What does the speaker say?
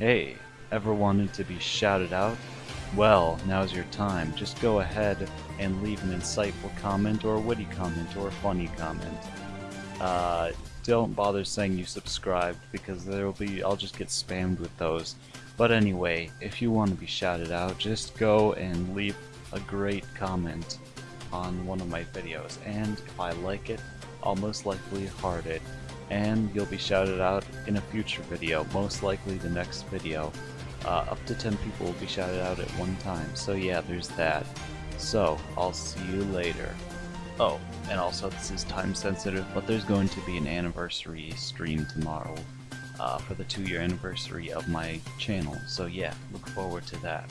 Hey, ever wanted to be shouted out? Well, now's your time. Just go ahead and leave an insightful comment or a witty comment or a funny comment. Uh, don't bother saying you subscribed because there'll be I'll just get spammed with those. But anyway, if you want to be shouted out, just go and leave a great comment on one of my videos and if I like it, I'll most likely heart it and you'll be shouted out in a future video, most likely the next video. Uh, up to 10 people will be shouted out at one time, so yeah, there's that. So, I'll see you later. Oh, and also this is time sensitive, but there's going to be an anniversary stream tomorrow uh, for the two year anniversary of my channel, so yeah, look forward to that.